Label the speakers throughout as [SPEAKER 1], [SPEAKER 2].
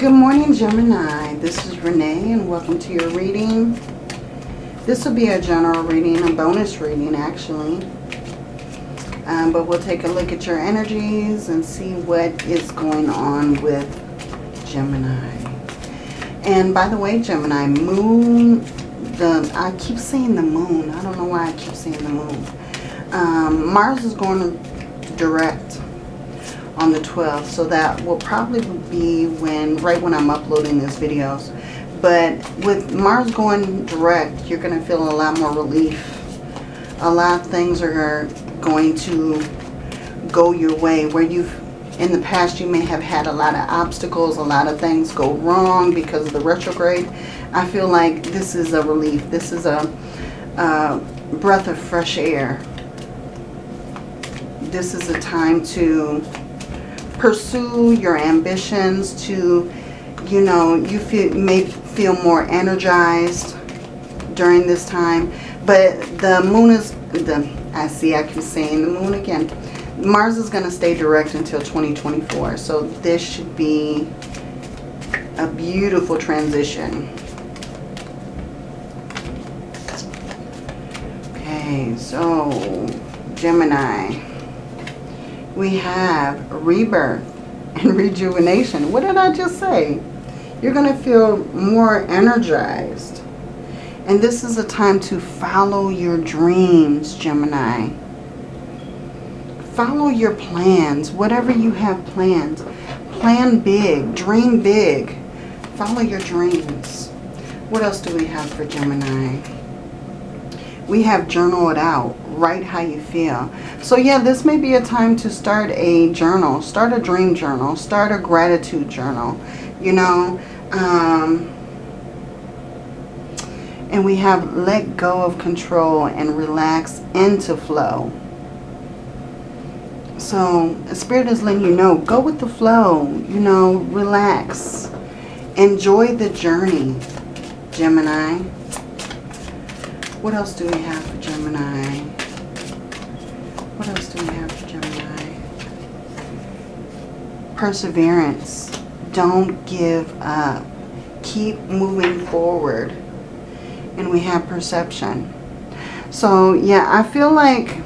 [SPEAKER 1] Good morning, Gemini. This is Renee, and welcome to your reading. This will be a general reading, a bonus reading, actually. Um, but we'll take a look at your energies and see what is going on with Gemini. And by the way, Gemini, moon, the I keep saying the moon. I don't know why I keep saying the moon. Um, Mars is going direct on the 12th. So that will probably be when, right when I'm uploading these videos. But with Mars going direct, you're going to feel a lot more relief. A lot of things are going to go your way where you've in the past you may have had a lot of obstacles, a lot of things go wrong because of the retrograde. I feel like this is a relief. This is a, a breath of fresh air. This is a time to pursue your ambitions, to, you know, you feel, may feel more energized during this time. But the moon is, the I see I keep saying the moon again. Mars is going to stay direct until 2024. So this should be a beautiful transition. Okay, so Gemini we have rebirth and rejuvenation. What did I just say? You're going to feel more energized. And this is a time to follow your dreams, Gemini. Follow your plans, whatever you have planned. Plan big, dream big. Follow your dreams. What else do we have for Gemini? We have journal it out write how you feel. So yeah, this may be a time to start a journal. Start a dream journal. Start a gratitude journal. You know, um, and we have let go of control and relax into flow. So Spirit is letting you know, go with the flow. You know, relax. Enjoy the journey, Gemini. What else do we have for Gemini? What else do we have for Gemini? Perseverance. Don't give up. Keep moving forward. And we have perception. So, yeah, I feel like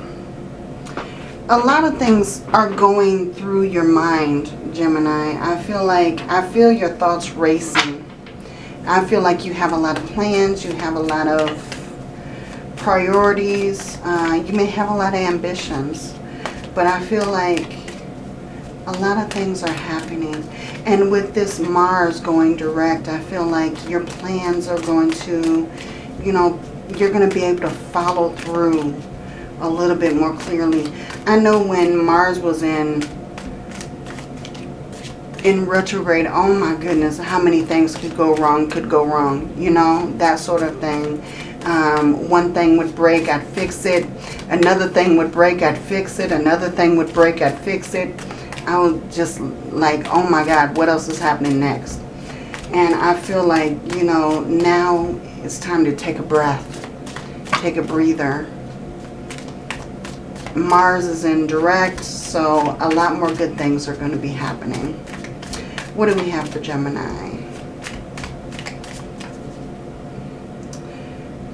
[SPEAKER 1] a lot of things are going through your mind, Gemini. I feel like, I feel your thoughts racing. I feel like you have a lot of plans. You have a lot of priorities. Uh, you may have a lot of ambitions. But I feel like a lot of things are happening. And with this Mars going direct, I feel like your plans are going to, you know, you're going to be able to follow through a little bit more clearly. I know when Mars was in in retrograde, oh my goodness, how many things could go wrong, could go wrong, you know, that sort of thing. Um, one thing would break, I'd fix it. Another thing would break, I'd fix it. Another thing would break, I'd fix it. I was just like, oh my God, what else is happening next? And I feel like, you know, now it's time to take a breath. Take a breather. Mars is in direct, so a lot more good things are going to be happening. What do we have for Gemini?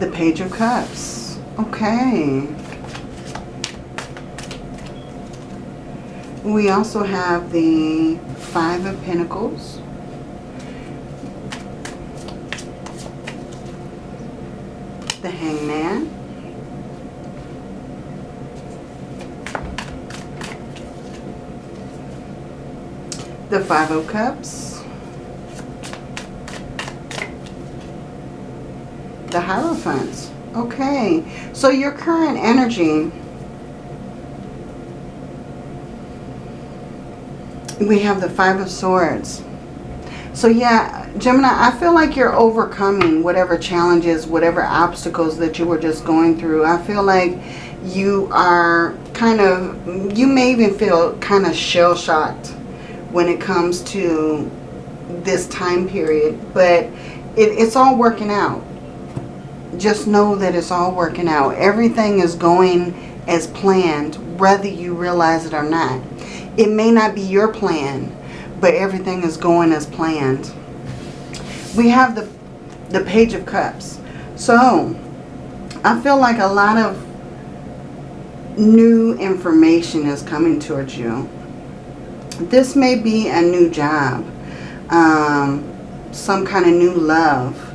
[SPEAKER 1] The Page of Cups. Okay. We also have the Five of Pentacles. The Hangman. The Five of Cups. The Hierophants. Okay, so your current energy, we have the Five of Swords. So yeah, Gemini, I feel like you're overcoming whatever challenges, whatever obstacles that you were just going through. I feel like you are kind of, you may even feel kind of shell-shocked when it comes to this time period. But it, it's all working out just know that it's all working out. Everything is going as planned, whether you realize it or not. It may not be your plan, but everything is going as planned. We have the, the Page of Cups. So, I feel like a lot of new information is coming towards you. This may be a new job. Um, some kind of new love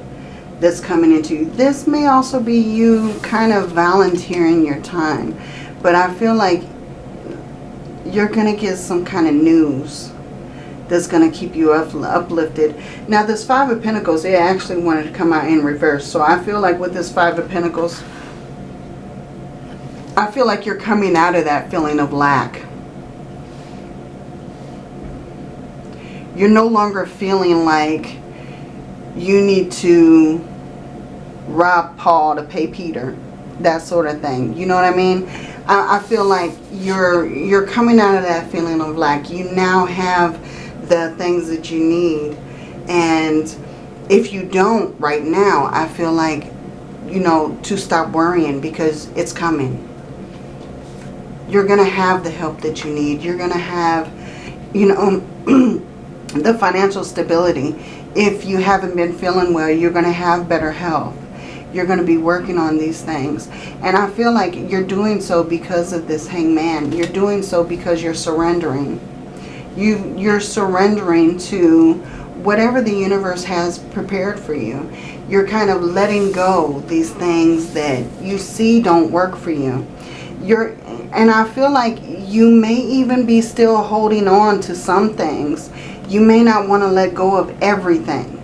[SPEAKER 1] that's coming into you. This may also be you kind of volunteering your time. But I feel like you're going to get some kind of news that's going to keep you up, uplifted. Now this Five of Pentacles, they actually wanted to come out in reverse. So I feel like with this Five of Pentacles, I feel like you're coming out of that feeling of lack. You're no longer feeling like you need to rob Paul to pay Peter. That sort of thing. You know what I mean? I, I feel like you're you're coming out of that feeling of like You now have the things that you need. And if you don't right now, I feel like, you know, to stop worrying because it's coming. You're going to have the help that you need. You're going to have, you know, the financial stability. If you haven't been feeling well, you're going to have better health. You're going to be working on these things. And I feel like you're doing so because of this hangman. You're doing so because you're surrendering. You, you're surrendering to whatever the universe has prepared for you. You're kind of letting go these things that you see don't work for you. You're, and I feel like you may even be still holding on to some things. You may not want to let go of everything.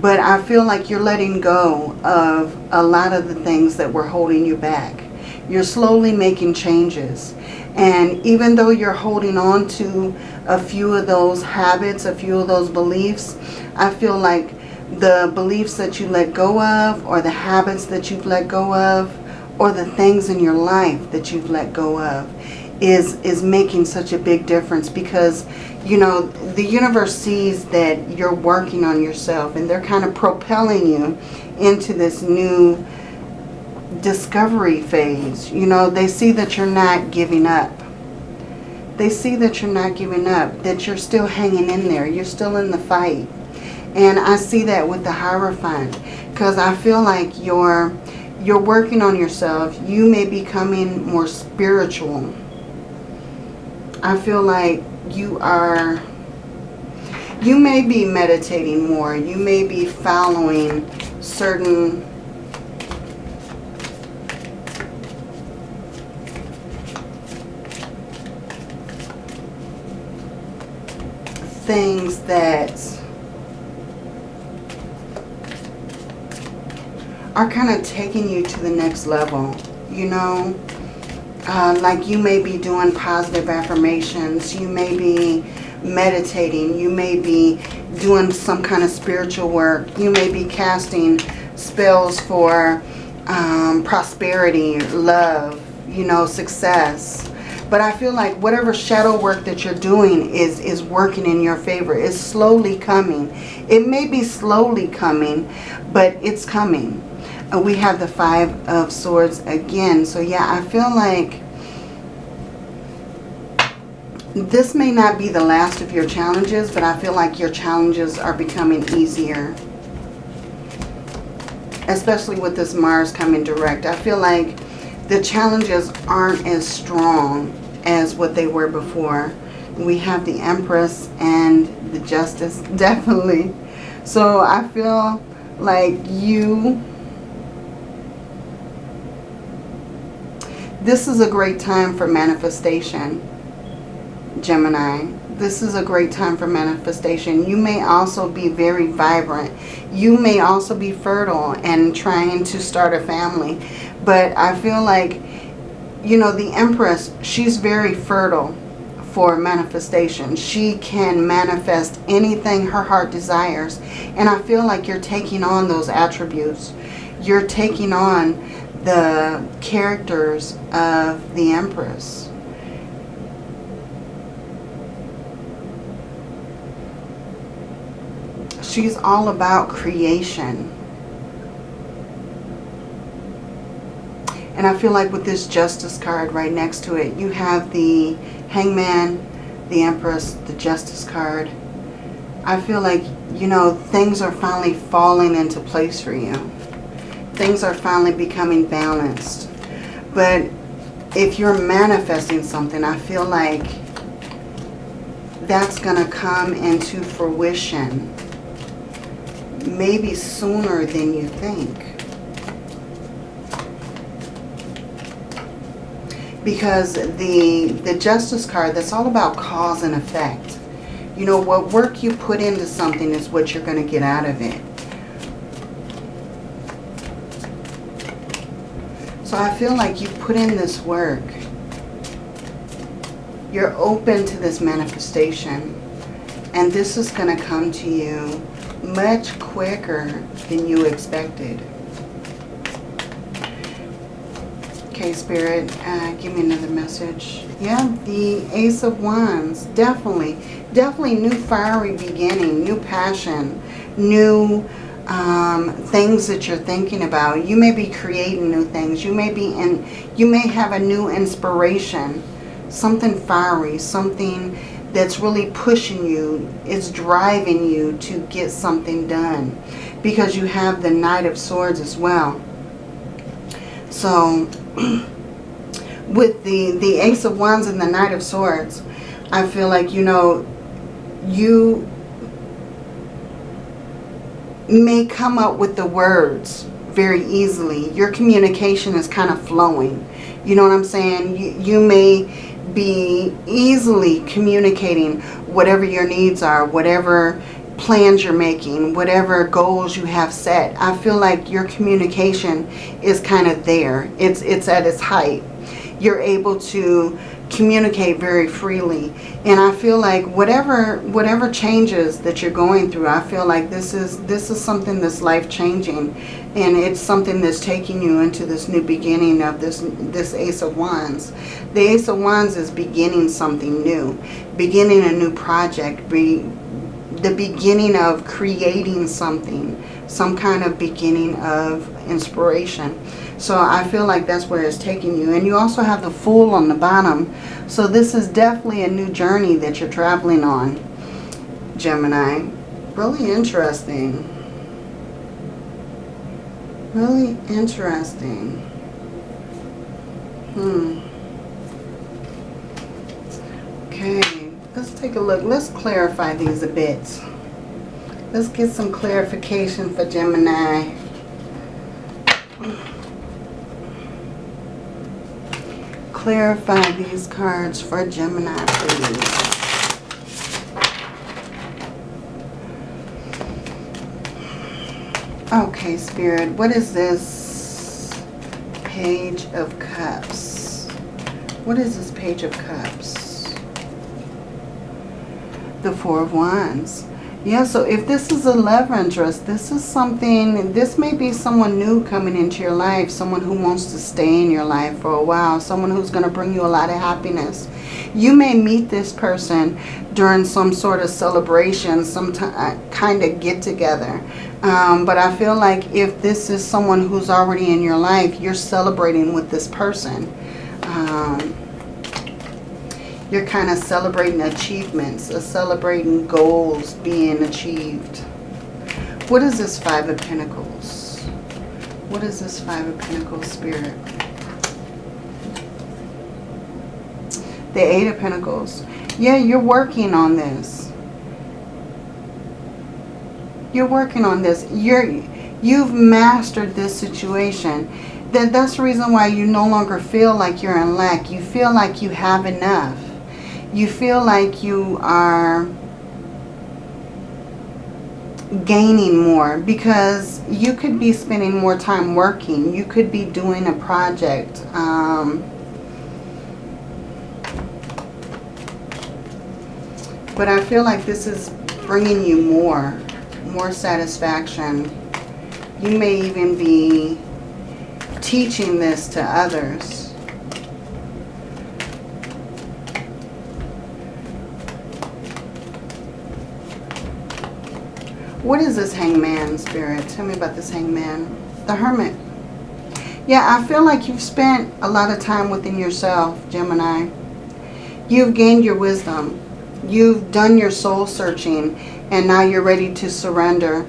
[SPEAKER 1] But I feel like you're letting go of a lot of the things that were holding you back. You're slowly making changes. And even though you're holding on to a few of those habits, a few of those beliefs, I feel like the beliefs that you let go of or the habits that you've let go of or the things in your life that you've let go of is is making such a big difference because you know the universe sees that you're working on yourself and they're kind of propelling you into this new discovery phase. You know they see that you're not giving up. They see that you're not giving up that you're still hanging in there you're still in the fight. And I see that with the Hierophant because I feel like you're you're working on yourself. You may be becoming more spiritual. I feel like you are, you may be meditating more. You may be following certain things that are kind of taking you to the next level, you know. Uh, like you may be doing positive affirmations. You may be meditating. You may be doing some kind of spiritual work. You may be casting spells for um, prosperity, love, you know, success. But I feel like whatever shadow work that you're doing is, is working in your favor. It's slowly coming. It may be slowly coming, but it's coming. Uh, we have the Five of Swords again. So yeah, I feel like this may not be the last of your challenges, but I feel like your challenges are becoming easier. Especially with this Mars coming direct. I feel like the challenges aren't as strong as what they were before. We have the Empress and the Justice, definitely. So I feel like you This is a great time for manifestation, Gemini. This is a great time for manifestation. You may also be very vibrant. You may also be fertile and trying to start a family. But I feel like, you know, the Empress, she's very fertile for manifestation. She can manifest anything her heart desires. And I feel like you're taking on those attributes. You're taking on the characters of the Empress. She's all about creation. And I feel like with this Justice card right next to it, you have the Hangman, the Empress, the Justice card. I feel like, you know, things are finally falling into place for you. Things are finally becoming balanced. But if you're manifesting something, I feel like that's going to come into fruition maybe sooner than you think. Because the, the Justice card, that's all about cause and effect. You know, what work you put into something is what you're going to get out of it. So I feel like you put in this work. You're open to this manifestation. And this is going to come to you much quicker than you expected. Okay, Spirit, uh, give me another message. Yeah, the Ace of Wands. Definitely. Definitely new fiery beginning, new passion, new um, things that you're thinking about. You may be creating new things. You may be in, you may have a new inspiration. Something fiery, something that's really pushing you, it's driving you to get something done. Because you have the Knight of Swords as well. So with the, the Ace of Wands and the Knight of Swords, I feel like, you know, you may come up with the words very easily. Your communication is kind of flowing. You know what I'm saying? You, you may be easily communicating whatever your needs are, whatever plans you're making, whatever goals you have set. I feel like your communication is kind of there. It's, it's at its height. You're able to communicate very freely. And I feel like whatever whatever changes that you're going through, I feel like this is this is something that's life-changing. And it's something that's taking you into this new beginning of this, this Ace of Wands. The Ace of Wands is beginning something new. Beginning a new project. Be, the beginning of creating something. Some kind of beginning of inspiration. So I feel like that's where it's taking you. And you also have the Fool on the bottom. So this is definitely a new journey that you're traveling on, Gemini. Really interesting. Really interesting. Hmm. Okay, let's take a look. Let's clarify these a bit. Let's get some clarification for Gemini. clarify these cards for Gemini, please. Okay, Spirit, what is this Page of Cups? What is this Page of Cups? The Four of Wands. Yeah, so if this is a love interest, this is something, this may be someone new coming into your life, someone who wants to stay in your life for a while, someone who's going to bring you a lot of happiness. You may meet this person during some sort of celebration, some uh, kind of get together. Um, but I feel like if this is someone who's already in your life, you're celebrating with this person. Um, you're kind of celebrating achievements, or celebrating goals being achieved. What is this Five of Pentacles? What is this Five of Pentacles spirit? The Eight of Pentacles. Yeah, you're working on this. You're working on this. You're, you've mastered this situation. That, that's the reason why you no longer feel like you're in lack. You feel like you have enough you feel like you are gaining more because you could be spending more time working. You could be doing a project. Um, but I feel like this is bringing you more, more satisfaction. You may even be teaching this to others. What is this hangman spirit? Tell me about this hangman. The hermit. Yeah, I feel like you've spent a lot of time within yourself, Gemini. You've gained your wisdom. You've done your soul searching. And now you're ready to surrender.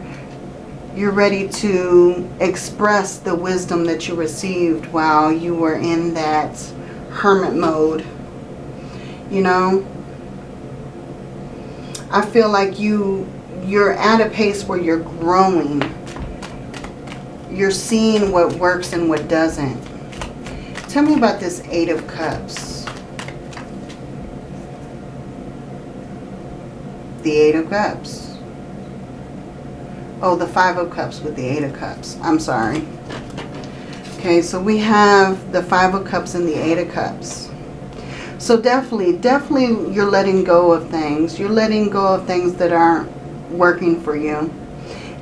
[SPEAKER 1] You're ready to express the wisdom that you received while you were in that hermit mode. You know, I feel like you you're at a pace where you're growing. You're seeing what works and what doesn't. Tell me about this Eight of Cups. The Eight of Cups. Oh, the Five of Cups with the Eight of Cups. I'm sorry. Okay, so we have the Five of Cups and the Eight of Cups. So definitely, definitely you're letting go of things. You're letting go of things that aren't working for you.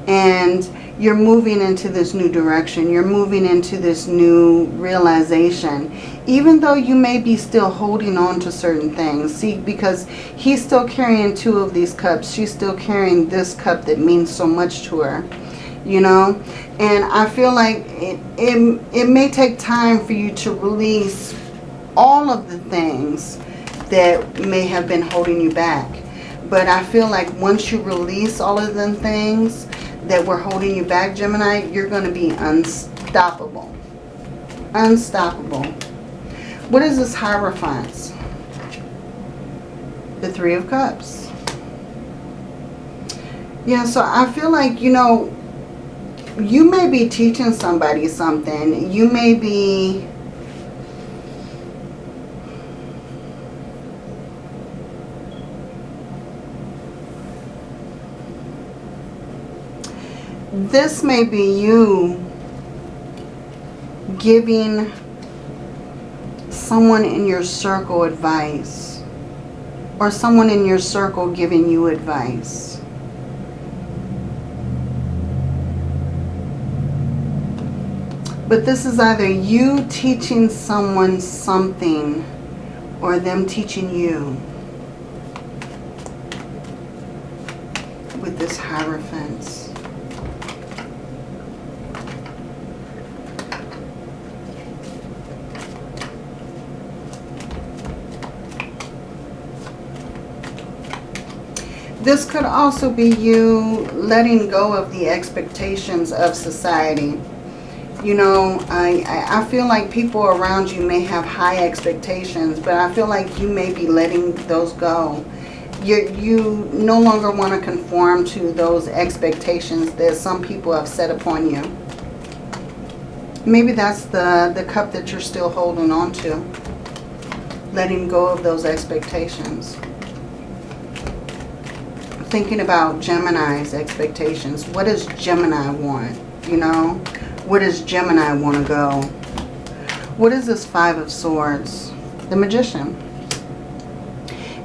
[SPEAKER 1] And you're moving into this new direction. You're moving into this new realization. Even though you may be still holding on to certain things. See, because he's still carrying two of these cups. She's still carrying this cup that means so much to her. You know? And I feel like it, it, it may take time for you to release all of the things that may have been holding you back. But I feel like once you release all of them things that were holding you back, Gemini, you're going to be unstoppable. Unstoppable. What is this Hierophant? The Three of Cups. Yeah, so I feel like, you know, you may be teaching somebody something. You may be this may be you giving someone in your circle advice or someone in your circle giving you advice. But this is either you teaching someone something or them teaching you with this Hierophant. This could also be you letting go of the expectations of society. You know, I, I feel like people around you may have high expectations, but I feel like you may be letting those go. You, you no longer want to conform to those expectations that some people have set upon you. Maybe that's the, the cup that you're still holding on to. Letting go of those expectations thinking about Gemini's expectations. What does Gemini want? You know, where does Gemini want to go? What is this Five of Swords? The Magician.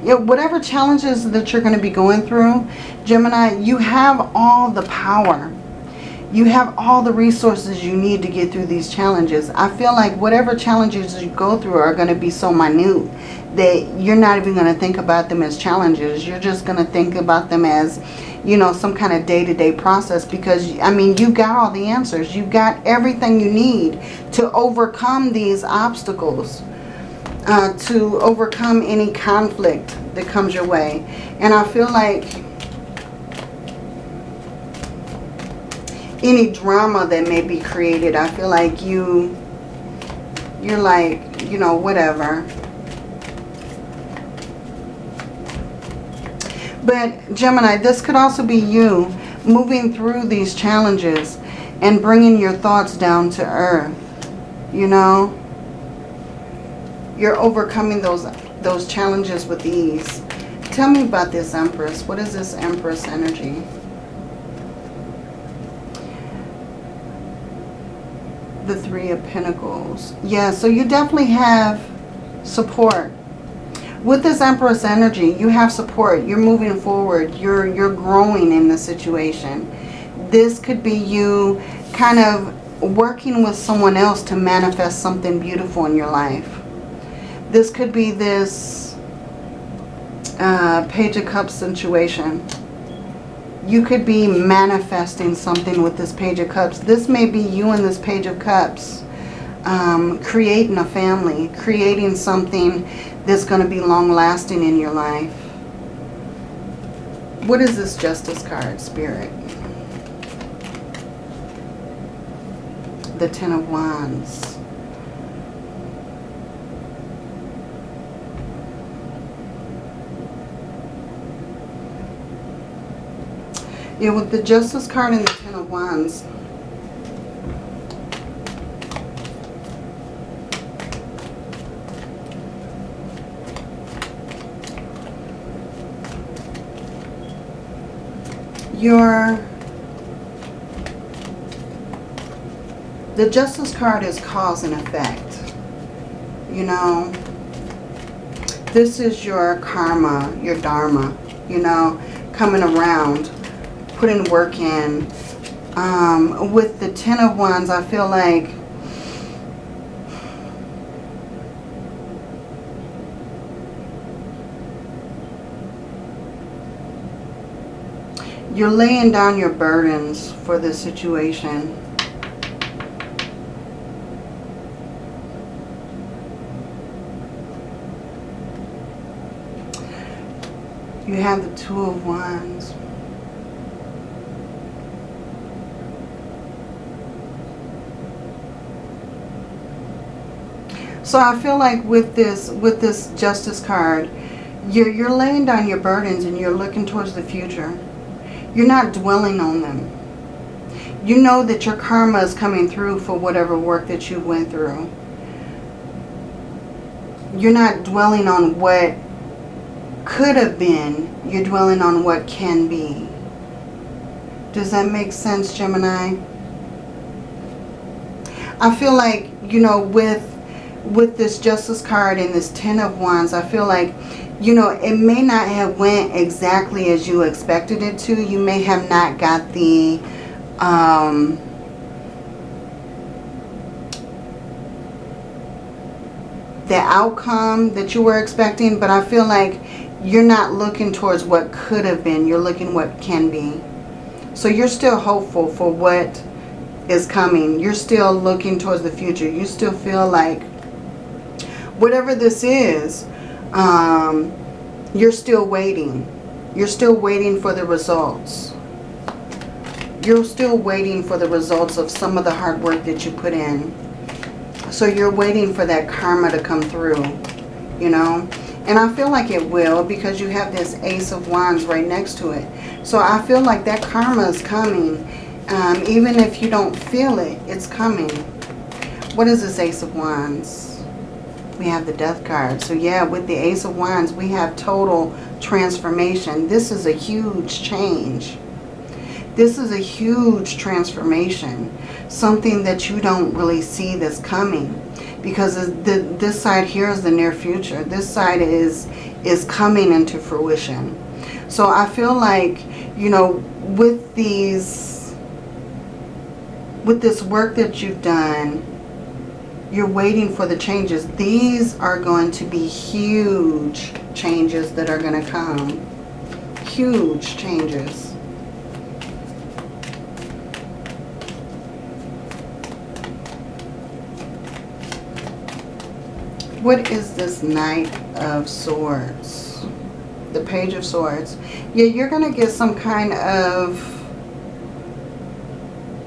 [SPEAKER 1] You know, whatever challenges that you're going to be going through, Gemini, you have all the power. You have all the resources you need to get through these challenges. I feel like whatever challenges you go through are going to be so minute that you're not even going to think about them as challenges. You're just going to think about them as, you know, some kind of day-to-day -day process because, I mean, you've got all the answers. You've got everything you need to overcome these obstacles, uh, to overcome any conflict that comes your way. And I feel like any drama that may be created, I feel like you, you're like, you know, whatever But Gemini, this could also be you moving through these challenges and bringing your thoughts down to earth. You know, you're overcoming those those challenges with ease. Tell me about this Empress. What is this Empress energy? The Three of Pentacles. Yeah, so you definitely have support with this Empress energy, you have support. You're moving forward. You're, you're growing in the situation. This could be you kind of working with someone else to manifest something beautiful in your life. This could be this uh, Page of Cups situation. You could be manifesting something with this Page of Cups. This may be you and this Page of Cups um, creating a family, creating something that's going to be long lasting in your life. What is this Justice card, Spirit? The Ten of Wands. Yeah, with the Justice card and the Ten of Wands, your the justice card is cause and effect you know? This is your karma your dharma you know coming around putting work in um, with the ten of wands i feel like You're laying down your burdens for this situation. You have the Two of Wands. So I feel like with this with this Justice card, you're, you're laying down your burdens and you're looking towards the future. You're not dwelling on them. You know that your karma is coming through for whatever work that you went through. You're not dwelling on what could have been. You're dwelling on what can be. Does that make sense, Gemini? I feel like, you know, with with this Justice card and this Ten of Wands, I feel like you know, it may not have went exactly as you expected it to. You may have not got the, um, the outcome that you were expecting, but I feel like you're not looking towards what could have been. You're looking what can be. So you're still hopeful for what is coming. You're still looking towards the future. You still feel like whatever this is, um, you're still waiting. You're still waiting for the results. You're still waiting for the results of some of the hard work that you put in. So you're waiting for that karma to come through, you know. And I feel like it will because you have this Ace of Wands right next to it. So I feel like that karma is coming. Um, even if you don't feel it, it's coming. What is this Ace of Wands? We have the death card. So yeah, with the Ace of Wands, we have total transformation. This is a huge change. This is a huge transformation. Something that you don't really see that's coming. Because the, this side here is the near future. This side is, is coming into fruition. So I feel like, you know, with these, with this work that you've done, you're waiting for the changes. These are going to be huge changes that are going to come. Huge changes. What is this Knight of Swords? The Page of Swords. Yeah, you're going to get some kind of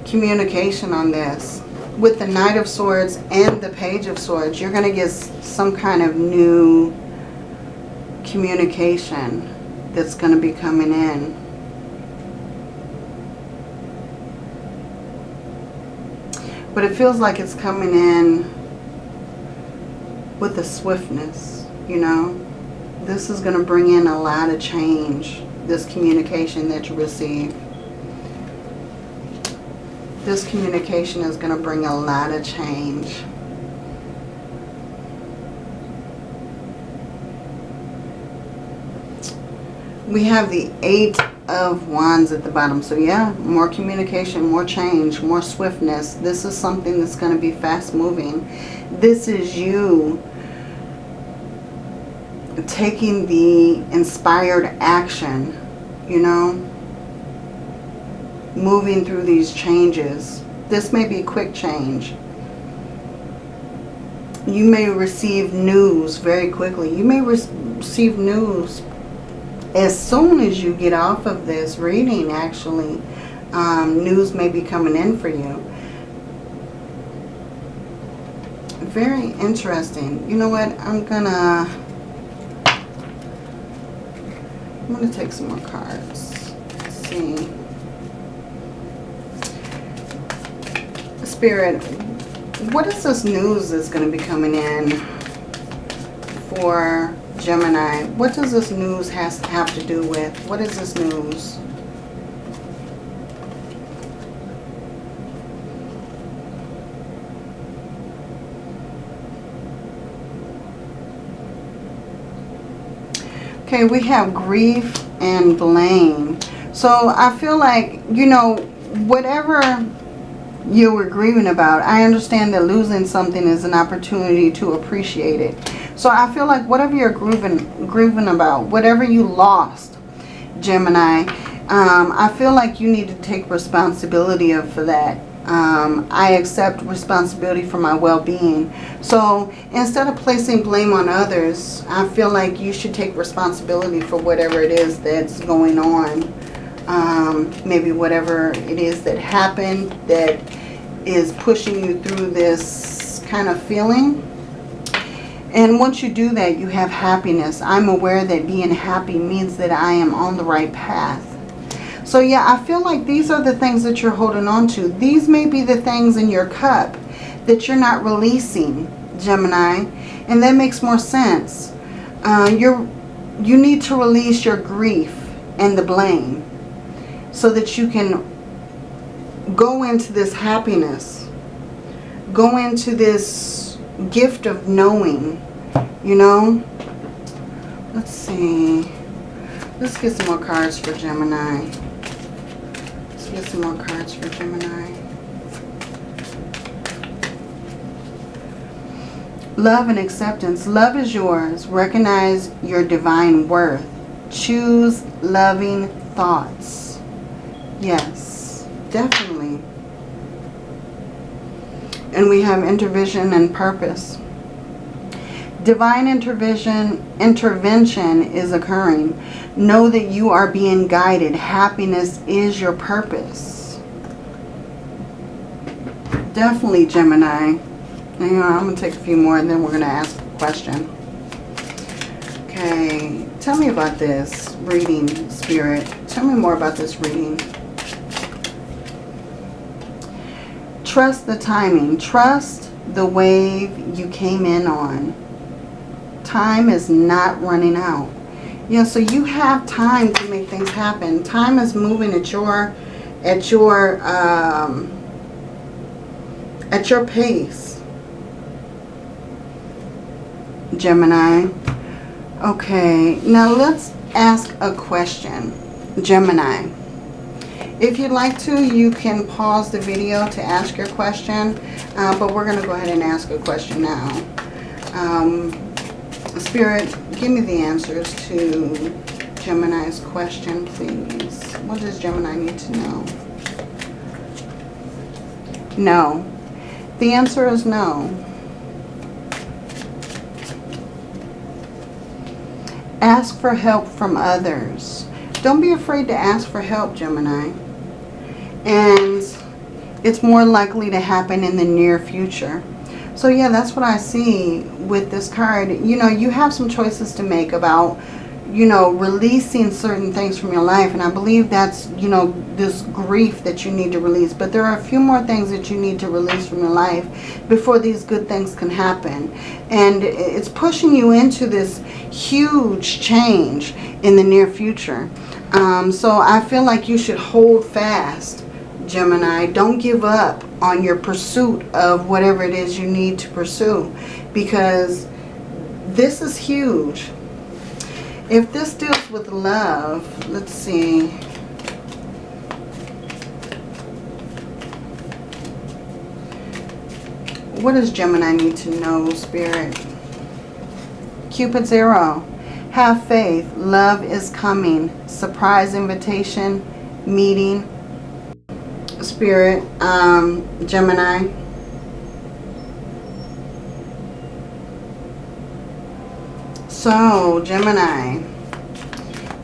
[SPEAKER 1] communication on this with the Knight of Swords and the Page of Swords, you're going to get some kind of new communication that's going to be coming in. But it feels like it's coming in with a swiftness, you know. This is going to bring in a lot of change, this communication that you receive this communication is going to bring a lot of change. We have the Eight of Wands at the bottom. So yeah, more communication, more change, more swiftness. This is something that's going to be fast moving. This is you taking the inspired action, you know, moving through these changes. This may be a quick change. You may receive news very quickly. You may re receive news as soon as you get off of this reading, actually, um, news may be coming in for you. Very interesting. You know what? I'm gonna... I'm gonna take some more cards. Let's see. Spirit, what is this news that's going to be coming in for Gemini? What does this news has have to do with? What is this news? Okay, we have grief and blame. So I feel like, you know, whatever you were grieving about, I understand that losing something is an opportunity to appreciate it. So I feel like whatever you're grieving, grieving about, whatever you lost, Gemini, um, I feel like you need to take responsibility of for that. Um, I accept responsibility for my well-being. So instead of placing blame on others, I feel like you should take responsibility for whatever it is that's going on. Um, maybe whatever it is that happened that is pushing you through this kind of feeling. And once you do that, you have happiness. I'm aware that being happy means that I am on the right path. So yeah, I feel like these are the things that you're holding on to. These may be the things in your cup that you're not releasing, Gemini. And that makes more sense. Uh, you're, you need to release your grief and the blame so that you can go into this happiness. Go into this gift of knowing, you know. Let's see. Let's get some more cards for Gemini. Let's get some more cards for Gemini. Love and acceptance. Love is yours. Recognize your divine worth. Choose loving thoughts. Yes, definitely. And we have intervision and purpose. Divine intervention, intervention is occurring. Know that you are being guided. Happiness is your purpose. Definitely, Gemini. Hang on, I'm going to take a few more and then we're going to ask a question. Okay, tell me about this reading, Spirit. Tell me more about this reading. Trust the timing. Trust the wave you came in on. Time is not running out. You know, so you have time to make things happen. Time is moving at your at your um, at your pace. Gemini. Okay, now let's ask a question. Gemini. If you'd like to, you can pause the video to ask your question, uh, but we're going to go ahead and ask a question now. Um, Spirit, give me the answers to Gemini's question, please. What does Gemini need to know? No. The answer is no. Ask for help from others. Don't be afraid to ask for help, Gemini. And it's more likely to happen in the near future. So yeah, that's what I see with this card. You know, you have some choices to make about, you know, releasing certain things from your life. And I believe that's, you know, this grief that you need to release. But there are a few more things that you need to release from your life before these good things can happen. And it's pushing you into this huge change in the near future. Um, so I feel like you should hold fast Gemini. Don't give up on your pursuit of whatever it is you need to pursue because this is huge. If this deals with love, let's see. What does Gemini need to know, Spirit? Cupid Zero. Have faith. Love is coming. Surprise invitation. Meeting Spirit, um, Gemini. So, Gemini,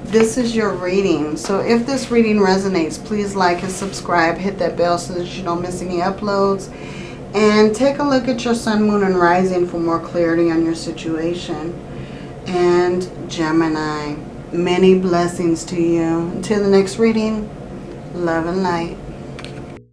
[SPEAKER 1] this is your reading. So if this reading resonates, please like and subscribe. Hit that bell so that you don't miss any uploads. And take a look at your sun, moon, and rising for more clarity on your situation. And Gemini, many blessings to you. Until the next reading, love and light.